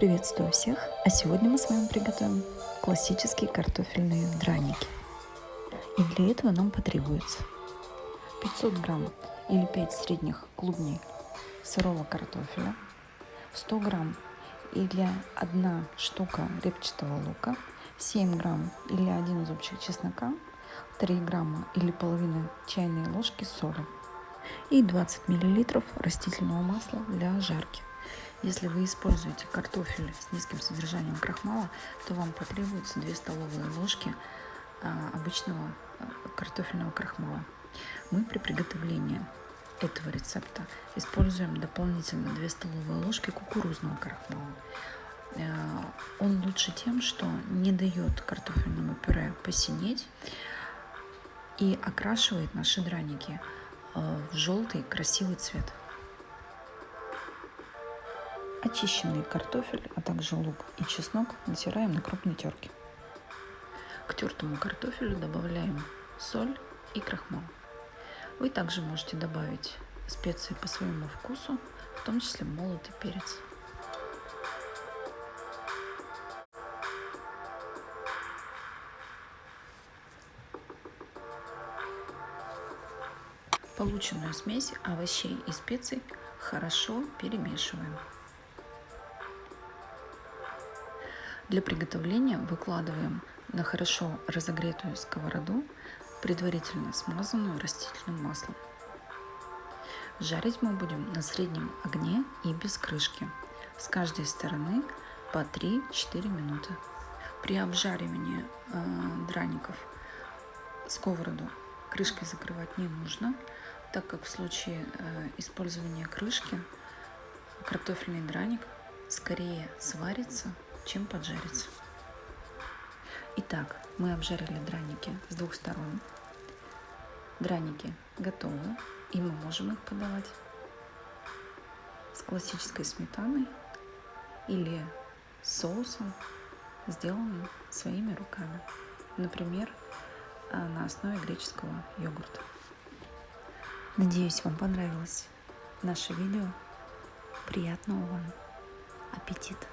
Приветствую всех! А сегодня мы с вами приготовим классические картофельные драники. И для этого нам потребуется 500 грамм или 5 средних клубней сырого картофеля, 100 грамм или 1 штука репчатого лука, 7 грамм или 1 зубчик чеснока, 3 грамма или половина чайной ложки соли и 20 миллилитров растительного масла для жарки. Если вы используете картофель с низким содержанием крахмала, то вам потребуется 2 столовые ложки а, обычного а, картофельного крахмала. Мы при приготовлении этого рецепта используем дополнительно 2 столовые ложки кукурузного крахмала. А, он лучше тем, что не дает картофельному пюре посинеть и окрашивает наши драники в желтый красивый цвет. Очищенный картофель, а также лук и чеснок натираем на крупной терке. К тертому картофелю добавляем соль и крахмал. Вы также можете добавить специи по своему вкусу, в том числе молотый перец. Полученную смесь овощей и специй хорошо перемешиваем. Для приготовления выкладываем на хорошо разогретую сковороду, предварительно смазанную растительным маслом. Жарить мы будем на среднем огне и без крышки. С каждой стороны по 3-4 минуты. При обжаривании э, драников сковороду крышкой закрывать не нужно, так как в случае э, использования крышки картофельный драник скорее сварится чем поджариться. Итак, мы обжарили драники с двух сторон. Драники готовы, и мы можем их подавать с классической сметаной или соусом, сделанным своими руками. Например, а, на основе греческого йогурта. Надеюсь, вам понравилось наше видео. Приятного вам аппетита!